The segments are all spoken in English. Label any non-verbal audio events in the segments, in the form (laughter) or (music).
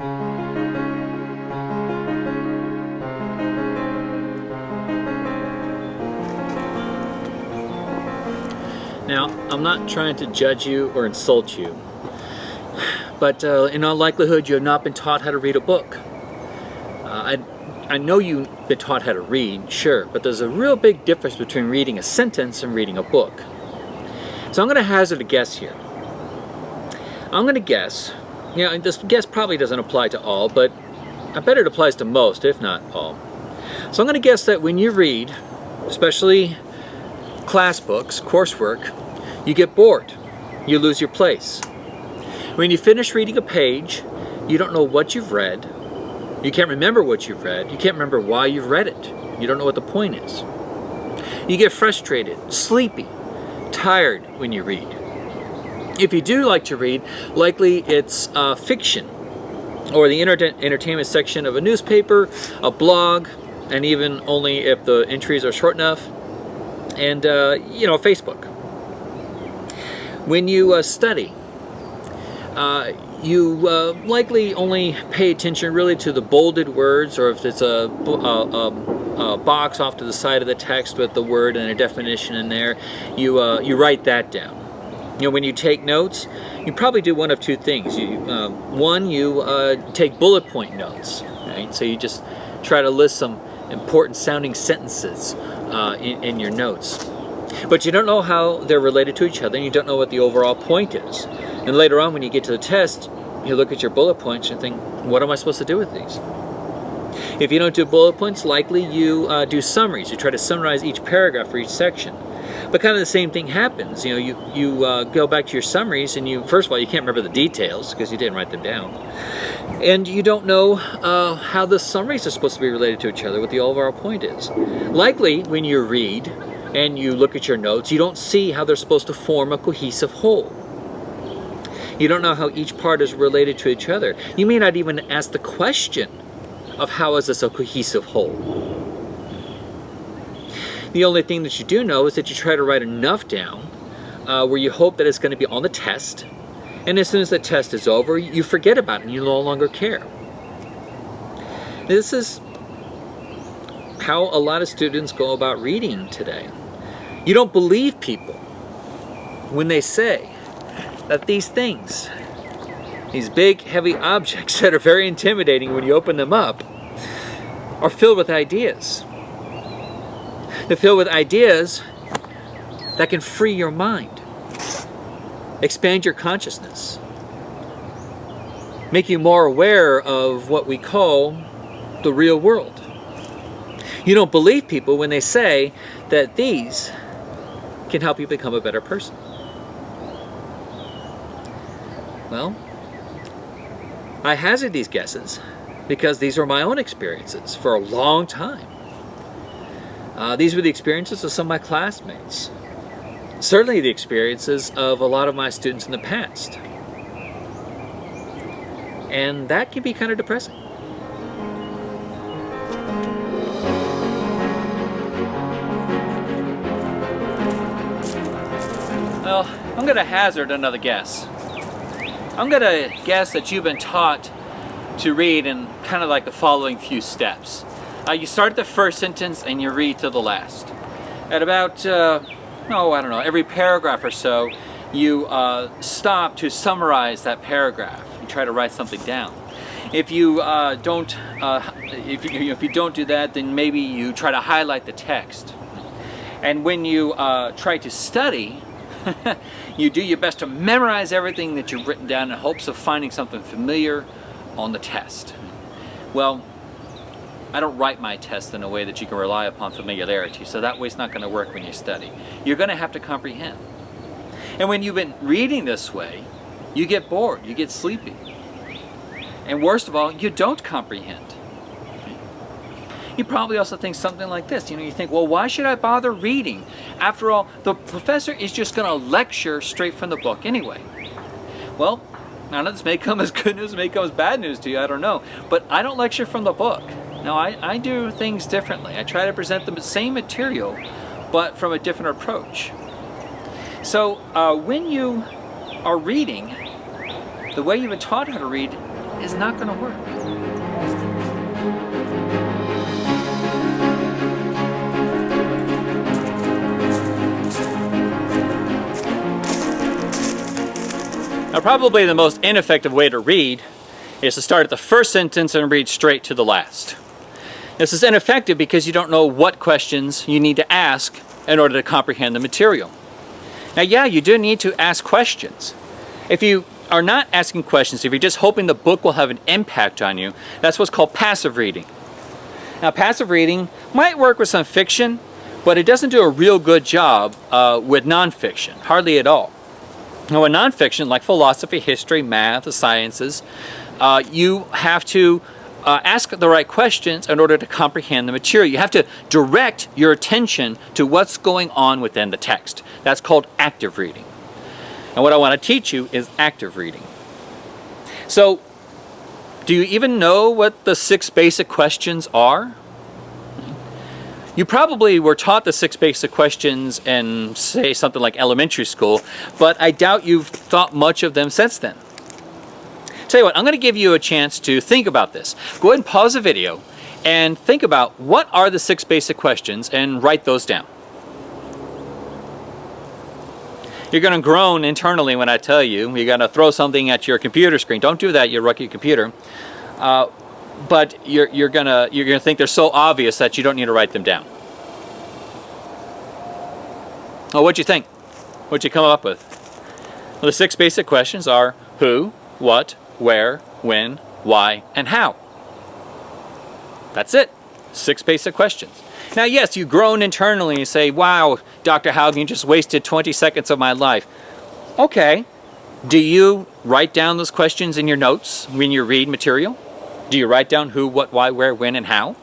Now, I'm not trying to judge you or insult you, but uh, in all likelihood you have not been taught how to read a book. Uh, I, I know you've been taught how to read, sure, but there's a real big difference between reading a sentence and reading a book. So I'm going to hazard a guess here. I'm going to guess, you know, this guess probably doesn't apply to all, but I bet it applies to most, if not all. So I'm going to guess that when you read, especially class books, coursework, you get bored. You lose your place. When you finish reading a page, you don't know what you've read. You can't remember what you've read. You can't remember why you've read it. You don't know what the point is. You get frustrated, sleepy, tired when you read. If you do like to read, likely it's uh, fiction or the entertainment section of a newspaper, a blog, and even only if the entries are short enough, and uh, you know Facebook. When you uh, study, uh, you uh, likely only pay attention really to the bolded words or if it's a, a, a, box off to the side of the text with the word and a definition in there, you, uh, you write that down. You know, when you take notes, you probably do one of two things. You, uh, one, you take bullet point notes, right? So you just try to list some important sounding sentences uh, in, in your notes. But you don't know how they're related to each other and you don't know what the overall point is. And later on when you get to the test, you look at your bullet points and think, what am I supposed to do with these? If you don't do bullet points, likely you uh, do summaries. You try to summarize each paragraph for each section. But kind of the same thing happens. You know, you, you uh, go back to your summaries and you, first of all, you can't remember the details because you didn't write them down. And you don't know uh, how the summaries are supposed to be related to each other, what the overall point is. Likely, when you read and you look at your notes, you don't see how they're supposed to form a cohesive whole. You don't know how each part is related to each other. You may not even ask the question of how is this a cohesive whole. The only thing that you do know is that you try to write enough down uh, where you hope that it's going to be on the test. And as soon as the test is over, you forget about it and you no longer care. This is how a lot of students go about reading today. You don't believe people when they say that these things, these big heavy objects (laughs) that are very intimidating when you open them up, are filled with ideas. They're filled with ideas that can free your mind, expand your consciousness, make you more aware of what we call the real world. You don't believe people when they say that these can help you become a better person. Well, I hazard these guesses because these are my own experiences for a long time. Uh, these were the experiences of some of my classmates. Certainly the experiences of a lot of my students in the past. And that can be kind of depressing. Well, I'm going to hazard another guess. I'm going to guess that you've been taught to read in kind of like the following few steps. Uh, you start the first sentence and you read to the last. At about, uh, oh, I don't know, every paragraph or so, you uh, stop to summarize that paragraph. You try to write something down. If you uh, don't, uh, if you, if you don't do that, then maybe you try to highlight the text. And when you uh, try to study, (laughs) you do your best to memorize everything that you've written down in hopes of finding something familiar on the test. Well, I don't write my tests in a way that you can rely upon familiarity, so that way it's not going to work when you study. You're going to have to comprehend. And when you've been reading this way, you get bored, you get sleepy. And worst of all, you don't comprehend. You probably also think something like this. You know, you think, well, why should I bother reading? After all, the professor is just going to lecture straight from the book anyway. Well, now this may come as good news, may come as bad news to you, I don't know. But I don't lecture from the book. Now I, I do things differently. I try to present the same material, but from a different approach. So uh, when you are reading, the way you've been taught how to read is not going to work. Now probably the most ineffective way to read is to start at the first sentence and read straight to the last. This is ineffective because you don't know what questions you need to ask in order to comprehend the material. Now yeah, you do need to ask questions. If you are not asking questions, if you're just hoping the book will have an impact on you, that's what's called passive reading. Now passive reading might work with some fiction, but it doesn't do a real good job uh, with nonfiction, hardly at all. Now in nonfiction, like philosophy, history, math, the sciences, uh, you have to uh, ask the right questions in order to comprehend the material. You have to direct your attention to what's going on within the text. That's called active reading. And what I want to teach you is active reading. So, do you even know what the six basic questions are? You probably were taught the six basic questions in, say, something like elementary school, but I doubt you've thought much of them since then. Tell you what, I'm going to give you a chance to think about this. Go ahead and pause the video and think about what are the six basic questions and write those down. You're going to groan internally when I tell you. You're going to throw something at your computer screen. Don't do that, you rookie computer. Uh, but you're, you're gonna you're gonna think they're so obvious that you don't need to write them down. Oh, what'd you think? What'd you come up with? Well, the six basic questions are who, what, where, when, why, and how. That's it. Six basic questions. Now, yes, you groan internally and say, wow, Dr. Haugen just wasted 20 seconds of my life. Okay. Do you write down those questions in your notes when you read material? Do you write down who, what, why, where, when, and how?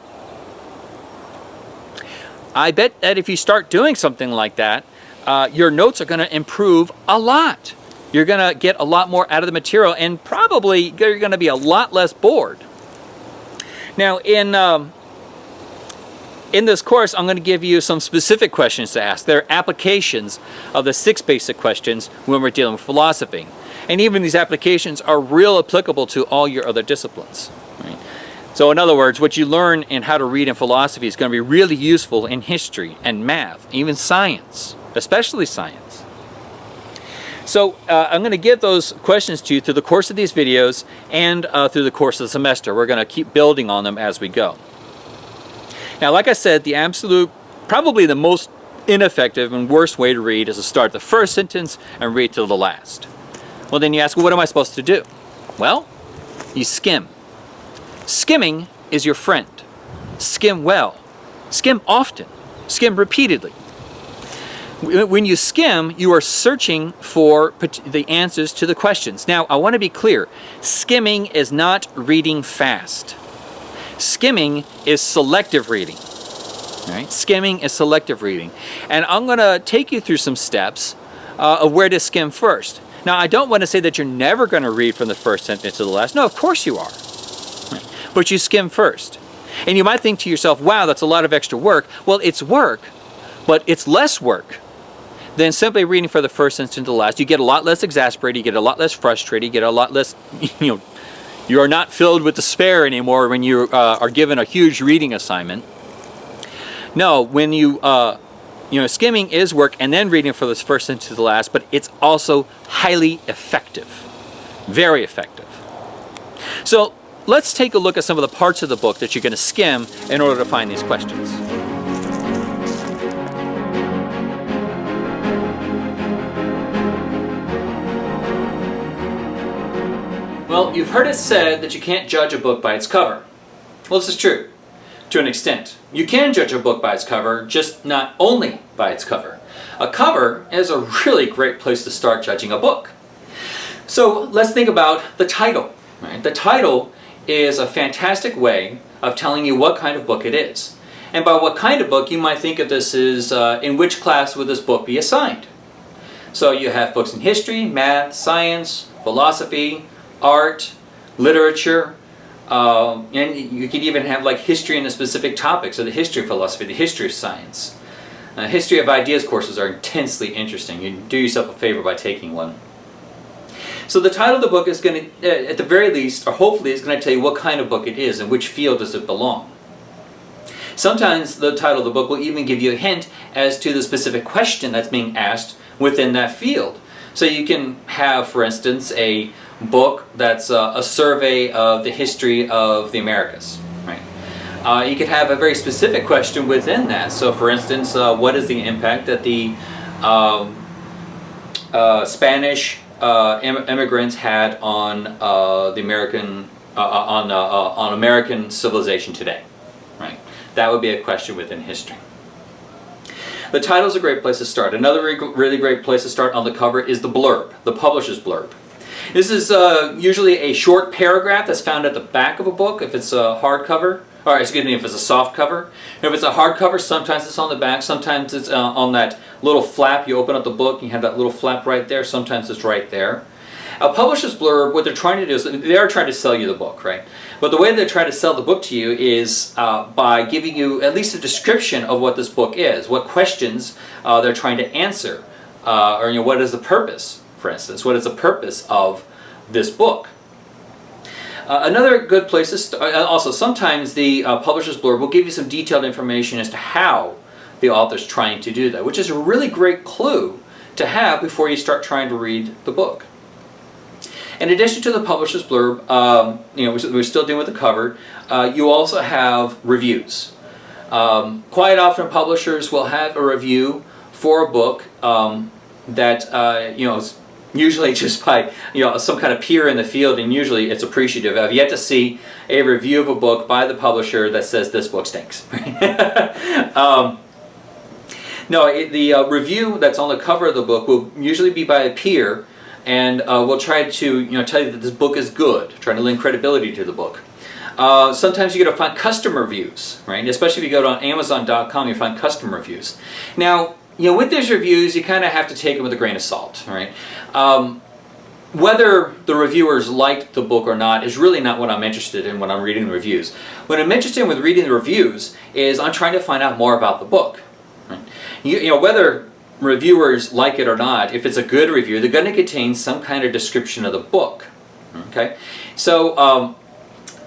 I bet that if you start doing something like that, uh, your notes are going to improve a lot. You're going to get a lot more out of the material and probably you're going to be a lot less bored. Now, in, um, in this course, I'm going to give you some specific questions to ask. They're applications of the six basic questions when we're dealing with philosophy. And even these applications are real applicable to all your other disciplines. Right? So in other words, what you learn in how to read in philosophy is going to be really useful in history and math, even science, especially science. So uh, I'm going to give those questions to you through the course of these videos and uh, through the course of the semester. We're going to keep building on them as we go. Now, like I said, the absolute, probably the most ineffective and worst way to read is to start the first sentence and read to the last. Well, then you ask, well, what am I supposed to do? Well, you skim. Skimming is your friend. Skim well. Skim often. Skim repeatedly. When you skim, you are searching for the answers to the questions. Now, I want to be clear. Skimming is not reading fast. Skimming is selective reading. Right? Skimming is selective reading. And I'm going to take you through some steps uh, of where to skim first. Now, I don't want to say that you're never going to read from the first sentence to the last. No, of course you are. But you skim first. And you might think to yourself, wow, that's a lot of extra work. Well, it's work, but it's less work than simply reading for the first sentence to the last. You get a lot less exasperated, you get a lot less frustrated, you get a lot less, (laughs) you know, you are not filled with despair anymore when you uh, are given a huge reading assignment. No, when you, uh, you know, skimming is work and then reading for the first sentence to the last, but it's also highly effective. Very effective. So let's take a look at some of the parts of the book that you're going to skim in order to find these questions. Well, you've heard it said that you can't judge a book by its cover. Well, this is true, to an extent. You can judge a book by its cover, just not only by its cover. A cover is a really great place to start judging a book. So let's think about the title. Right? The title is a fantastic way of telling you what kind of book it is. And by what kind of book, you might think of this as uh, in which class would this book be assigned. So you have books in history, math, science, philosophy, art, literature, uh, and you could even have like history in a specific topic, so the history of philosophy, the history of science. Uh, history of ideas courses are intensely interesting. You do yourself a favor by taking one. So the title of the book is going to, at the very least, or hopefully, is going to tell you what kind of book it is and which field does it belong. Sometimes the title of the book will even give you a hint as to the specific question that's being asked within that field. So you can have, for instance, a book that's a, a survey of the history of the Americas. Right? Uh, you could have a very specific question within that. So for instance, uh, what is the impact that the um, uh, Spanish uh, immigrants had on uh, the American uh, on on American civilization today? Right. That would be a question within history. The title is a great place to start. Another really great place to start on the cover is the blurb, the publisher's blurb. This is uh, usually a short paragraph that's found at the back of a book if it's a hardcover, or excuse me, if it's a soft cover. If it's a hardcover, sometimes it's on the back, sometimes it's uh, on that little flap. You open up the book, you have that little flap right there, sometimes it's right there. A publisher's blurb, what they're trying to do is they are trying to sell you the book, right? But the way they try to sell the book to you is uh, by giving you at least a description of what this book is, what questions uh, they're trying to answer, uh, or you know, what is the purpose, for instance, what is the purpose of this book. Uh, another good place to start, uh, also sometimes the uh, publisher's blurb will give you some detailed information as to how the author's trying to do that, which is a really great clue to have before you start trying to read the book. In addition to the publisher's blurb, um, you know, we're still dealing with the cover, uh, you also have reviews. Um, quite often publishers will have a review for a book um, that, uh, you know, usually just by, you know, some kind of peer in the field and usually it's appreciative. I've yet to see a review of a book by the publisher that says this book stinks. (laughs) Um, no, it, the uh, review that's on the cover of the book will usually be by a peer and uh, we'll try to you know tell you that this book is good, trying to lend credibility to the book. Uh, sometimes you get to find customer reviews, right? Especially if you go to Amazon.com, you find customer reviews. Now, you know, with these reviews, you kind of have to take them with a grain of salt, right? Um, whether the reviewers liked the book or not is really not what I'm interested in when I'm reading the reviews. What I'm interested in with reading the reviews is I'm trying to find out more about the book. Right? You, you know, whether reviewers like it or not, if it's a good review, they're going to contain some kind of description of the book. Okay, so um,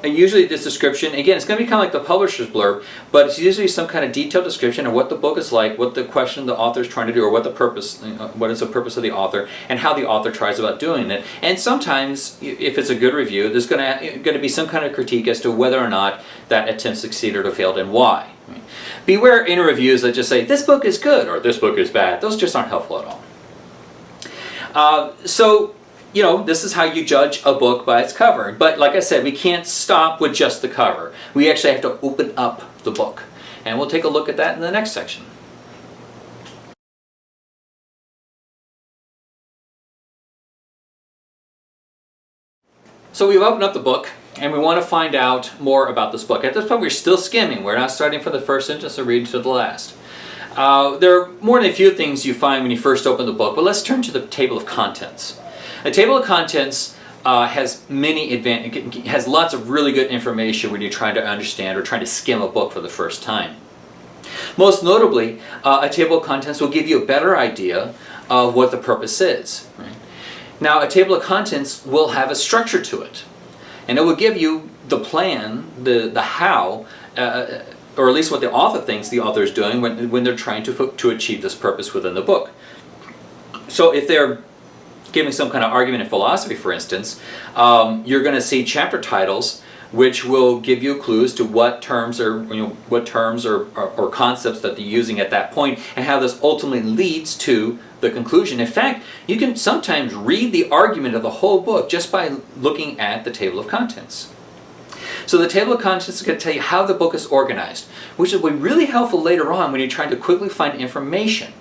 usually this description, again, it's going to be kind of like the publisher's blurb, but it's usually some kind of detailed description of what the book is like, what the question the author is trying to do, or what the purpose, what is the purpose of the author, and how the author tries about doing it. And sometimes, if it's a good review, there's going to, going to be some kind of critique as to whether or not that attempt succeeded or failed and why. Beware in reviews that just say, this book is good or this book is bad. Those just aren't helpful at all. Uh, so, you know, this is how you judge a book by its cover. But like I said, we can't stop with just the cover. We actually have to open up the book. And we'll take a look at that in the next section. So we've opened up the book and we want to find out more about this book. At this point we're still skimming. We're not starting from the first sentence or reading to the last. Uh, there are more than a few things you find when you first open the book, but let's turn to the table of contents. A table of contents uh, has many has lots of really good information when you're trying to understand or trying to skim a book for the first time. Most notably, uh, a table of contents will give you a better idea of what the purpose is. Right? Now, a table of contents will have a structure to it. And it will give you the plan, the, the how, uh, or at least what the author thinks the author is doing when, when they're trying to, to achieve this purpose within the book. So if they're giving some kind of argument in philosophy, for instance, um, you're going to see chapter titles which will give you clues to what terms or you know, what terms or, or, or, concepts that they're using at that point and how this ultimately leads to the conclusion. In fact, you can sometimes read the argument of the whole book just by looking at the table of contents. So the table of contents is going to tell you how the book is organized, which will be really helpful later on when you're trying to quickly find information.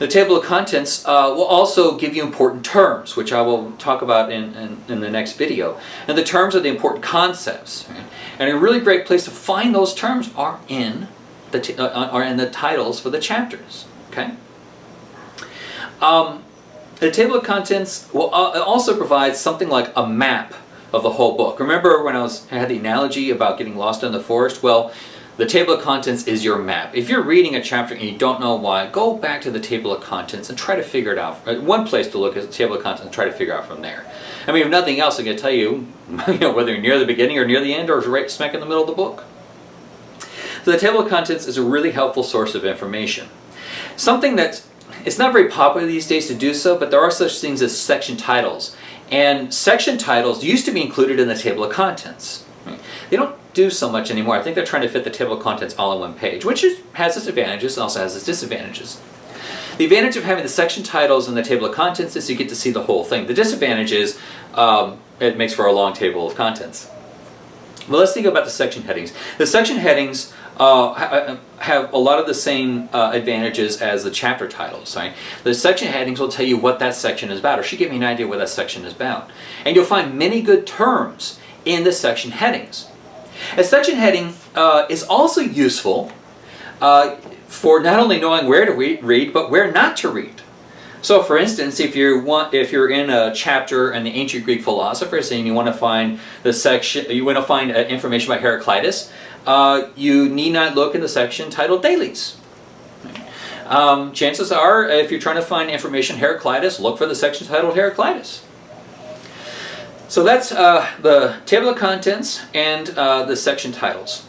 The table of contents uh, will also give you important terms, which I will talk about in, in, in the next video. And the terms are the important concepts. And a really great place to find those terms are in the, uh, are in the titles for the chapters. Okay. Um, the table of contents will uh, also provide something like a map of the whole book. Remember when I was I had the analogy about getting lost in the forest? Well, the table of contents is your map. If you're reading a chapter and you don't know why, go back to the table of contents and try to figure it out. Uh, one place to look is the table of contents and try to figure out from there. I mean, if nothing else, I can tell you, (laughs) you know, whether you're near the beginning or near the end or right smack in the middle of the book. So the table of contents is a really helpful source of information. Something that it's not very popular these days to do so, but there are such things as section titles. And section titles used to be included in the table of contents. They don't do so much anymore. I think they're trying to fit the table of contents all in one page, which is, has its advantages and also has its disadvantages. The advantage of having the section titles in the table of contents is you get to see the whole thing. The disadvantage is um, it makes for a long table of contents. Well, let's think about the section headings. The section headings uh, uh, have a lot of the same uh, advantages as the chapter titles. Right? The section headings will tell you what that section is about, or should give you an idea what that section is about. And you'll find many good terms in the section headings. A section heading uh, is also useful uh, for not only knowing where to read, but where not to read. So for instance, if you want, if you're in a chapter in the ancient Greek philosophers and you want to find the section, you want to find uh, information about Heraclitus, uh, you need not look in the section titled Thales. Um, chances are, if you're trying to find information Heraclitus, look for the section titled Heraclitus. So that's uh, the table of contents and uh, the section titles.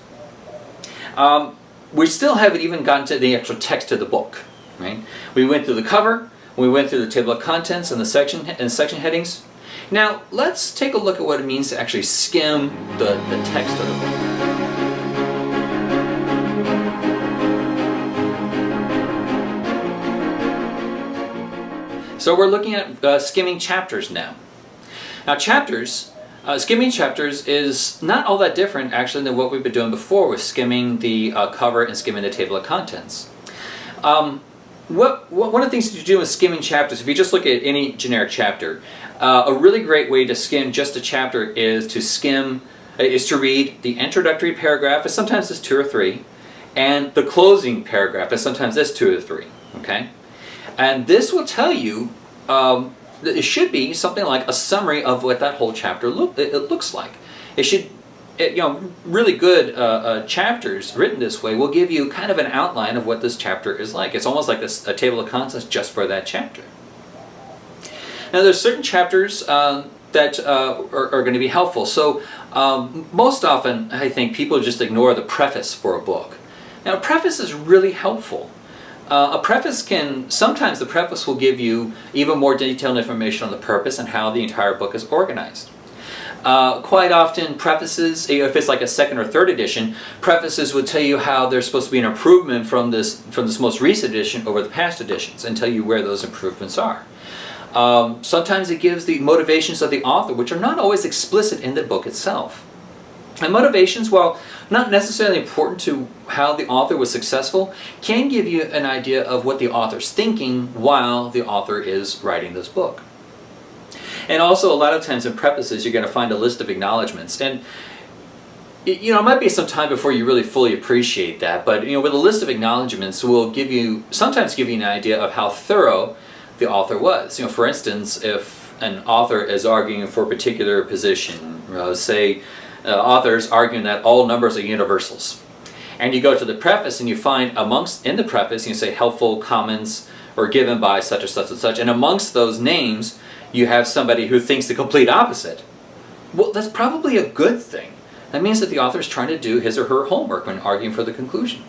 Um, we still haven't even gotten to the actual text of the book. Right? We went through the cover, we went through the table of contents and the section and section headings. Now let's take a look at what it means to actually skim the, the text of the book. So we're looking at uh, skimming chapters now. Now chapters, uh, skimming chapters is not all that different actually than what we've been doing before with skimming the uh, cover and skimming the table of contents. Um, what, what, one of the things to do with skimming chapters, if you just look at any generic chapter, uh, a really great way to skim just a chapter is to skim, uh, is to read the introductory paragraph, and sometimes it's two or three, and the closing paragraph, and sometimes it's two or three, okay? And this will tell you, um, it should be something like a summary of what that whole chapter look, it, it looks like. It should, it, you know, really good uh, uh, chapters written this way will give you kind of an outline of what this chapter is like. It's almost like a, a table of contents just for that chapter. Now there's certain chapters uh, that uh, are, are, going to be helpful. So um, most often I think people just ignore the preface for a book. Now a preface is really helpful. Uh, a preface can, sometimes the preface will give you even more detailed information on the purpose and how the entire book is organized. Uh, quite often prefaces, if it's like a second or third edition, prefaces would tell you how there's supposed to be an improvement from this, from this most recent edition over the past editions and tell you where those improvements are. Um, sometimes it gives the motivations of the author, which are not always explicit in the book itself. And motivations, while not necessarily important to how the author was successful, can give you an idea of what the author's thinking while the author is writing this book. And also a lot of times in prefaces you're going to find a list of acknowledgments. And you know, it might be some time before you really fully appreciate that, but you know, with a list of acknowledgments will give you, sometimes give you an idea of how thorough the author was. You know, for instance, if an author is arguing for a particular position, say uh, authors arguing that all numbers are universals. And you go to the preface and you find amongst, in the preface, you say helpful comments or given by such and such and such. And amongst those names, you have somebody who thinks the complete opposite. Well, that's probably a good thing. That means that the author is trying to do his or her homework when arguing for the conclusion.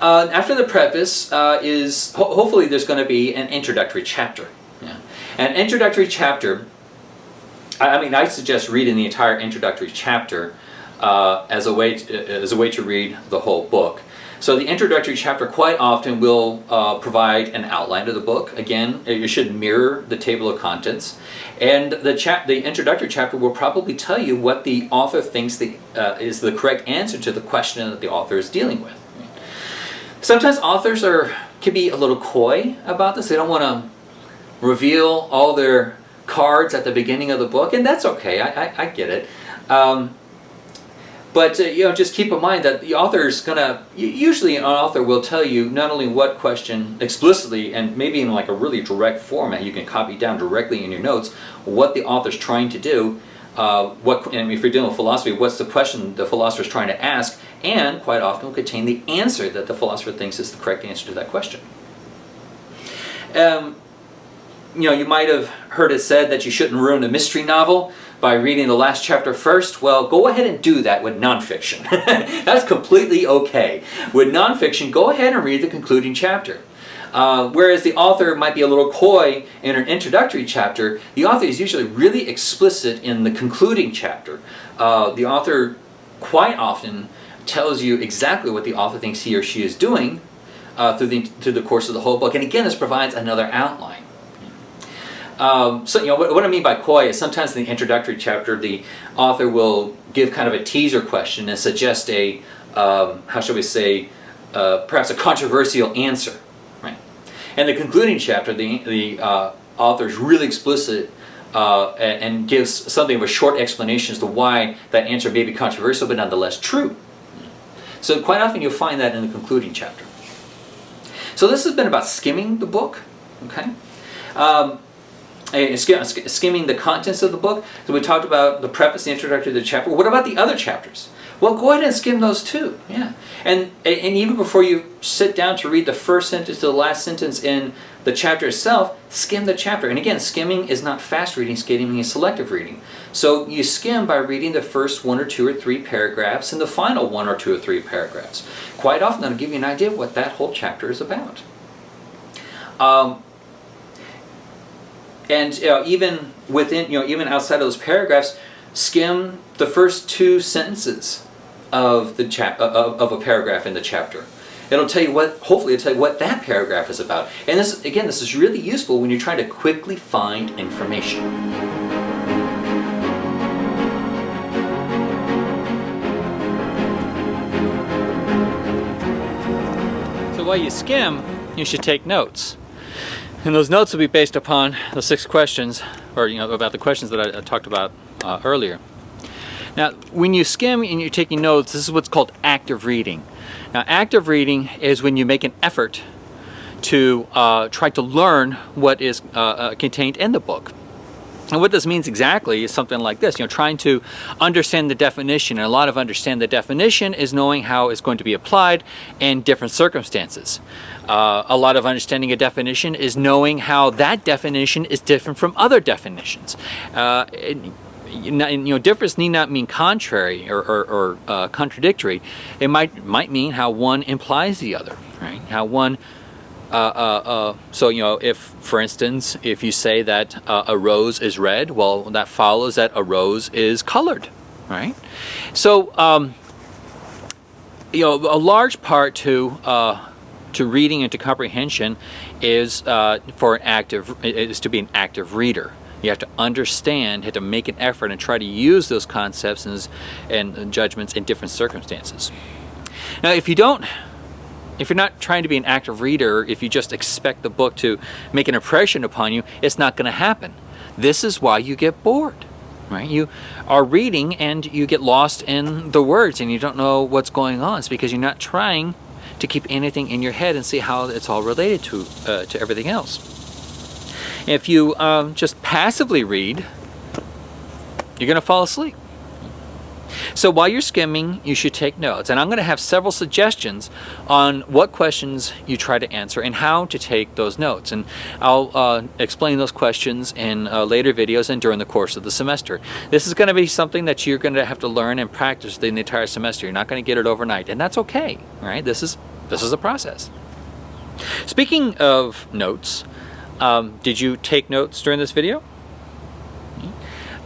Uh, after the preface uh, is, ho hopefully there's going to be an introductory chapter. Yeah. An introductory chapter I mean, I suggest reading the entire introductory chapter uh, as, a way to, as a way to read the whole book. So the introductory chapter quite often will uh, provide an outline of the book. Again, it should mirror the table of contents. And the, chap the introductory chapter will probably tell you what the author thinks the, uh, is the correct answer to the question that the author is dealing with. Sometimes authors are can be a little coy about this. They don't want to reveal all their cards at the beginning of the book, and that's okay. I, I, I get it. Um, but uh, you know, just keep in mind that the author is gonna. Usually, an author will tell you not only what question explicitly, and maybe in like a really direct format, you can copy down directly in your notes what the author's trying to do. Uh, what, and if you're dealing with philosophy, what's the question the philosopher is trying to ask, and quite often will contain the answer that the philosopher thinks is the correct answer to that question. Um, you know, you might have heard it said that you shouldn't ruin a mystery novel by reading the last chapter first. Well, go ahead and do that with nonfiction. (laughs) That's completely okay. With nonfiction, go ahead and read the concluding chapter. Uh, whereas the author might be a little coy in an introductory chapter, the author is usually really explicit in the concluding chapter. Uh, the author quite often tells you exactly what the author thinks he or she is doing uh, through, the, through the course of the whole book. And again, this provides another outline. Um, so, you know, what, what, I mean by coy is sometimes in the introductory chapter, the author will give kind of a teaser question and suggest a, um, how shall we say, uh, perhaps a controversial answer, right? And the concluding chapter, the, the uh, author is really explicit uh, and, and, gives something of a short explanation as to why that answer may be controversial, but nonetheless true. So quite often you'll find that in the concluding chapter. So this has been about skimming the book, okay? Um, skimming the contents of the book. So we talked about the preface, the introductory to the chapter. What about the other chapters? Well, go ahead and skim those too. Yeah, and and even before you sit down to read the first sentence to the last sentence in the chapter itself, skim the chapter. And again, skimming is not fast reading, skimming is selective reading. So you skim by reading the first one or two or three paragraphs and the final one or two or three paragraphs. Quite often that'll give you an idea of what that whole chapter is about. Um, and you know, even within, you know, even outside of those paragraphs, skim the first two sentences of the chap of, of a paragraph in the chapter. It'll tell you what, hopefully it'll tell you what that paragraph is about. And this, again, this is really useful when you're trying to quickly find information. So while you skim, you should take notes. And those notes will be based upon the six questions, or you know, about the questions that I, I talked about uh, earlier. Now, when you skim and you're taking notes, this is what's called active reading. Now, active reading is when you make an effort to uh, try to learn what is uh, uh contained in the book. And what this means exactly is something like this, you know, trying to understand the definition. And a lot of understand the definition is knowing how it's going to be applied in different circumstances. Uh, a lot of understanding a definition is knowing how that definition is different from other definitions. Uh, you know, difference need not mean contrary or, or, or uh, contradictory. It might might mean how one implies the other, right? How one uh, uh, uh, so, you know, if, for instance, if you say that uh, a rose is red, well, that follows that a rose is colored, right? So, um, you know, a large part to to reading and to comprehension is for an active is to be an active reader. You have to understand, have to make an effort and try to use those concepts and, and judgments in different circumstances. Now, if you don't if you're not trying to be an active reader, if you just expect the book to make an impression upon you, it's not going to happen. This is why you get bored, right? You are reading and you get lost in the words and you don't know what's going on. It's because you're not trying to keep anything in your head and see how it's all related to, uh, to everything else. If you um, just passively read, you're going to fall asleep. So while you're skimming, you should take notes. And I'm going to have several suggestions on what questions you try to answer and how to take those notes. And I'll uh, explain those questions in uh, later videos and during the course of the semester. This is going to be something that you're going to have to learn and practice the entire semester. You're not going to get it overnight, and that's okay. Right? This is this is a process. Speaking of notes, um, did you take notes during this video?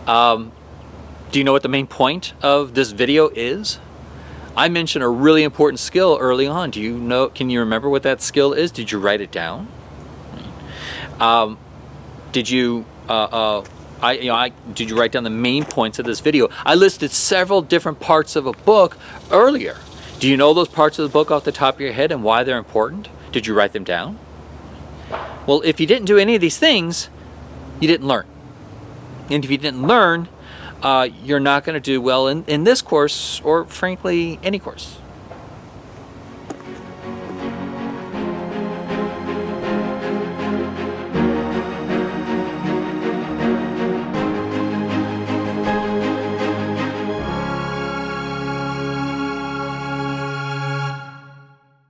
Um, do you know what the main point of this video is? I mentioned a really important skill early on. Do you know, can you remember what that skill is? Did you write it down? Um, did you, uh, uh, I, you know, I, did you write down the main points of this video? I listed several different parts of a book earlier. Do you know those parts of the book off the top of your head and why they're important? Did you write them down? Well, if you didn't do any of these things, you didn't learn. And if you didn't learn, uh, you're not going to do well in, in this course or frankly any course.